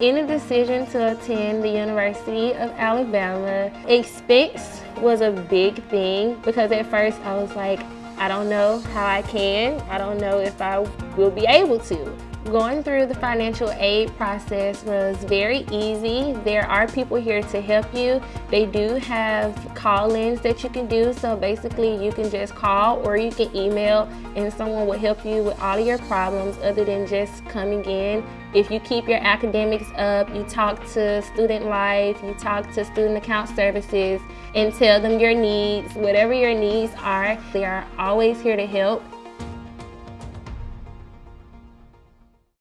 In the decision to attend the University of Alabama, expense was a big thing because at first I was like, I don't know how I can. I don't know if I will be able to. Going through the financial aid process was very easy. There are people here to help you. They do have call-ins that you can do. So basically you can just call or you can email and someone will help you with all of your problems other than just coming in. If you keep your academics up, you talk to Student Life, you talk to Student Account Services and tell them your needs, whatever your needs are, they are always here to help.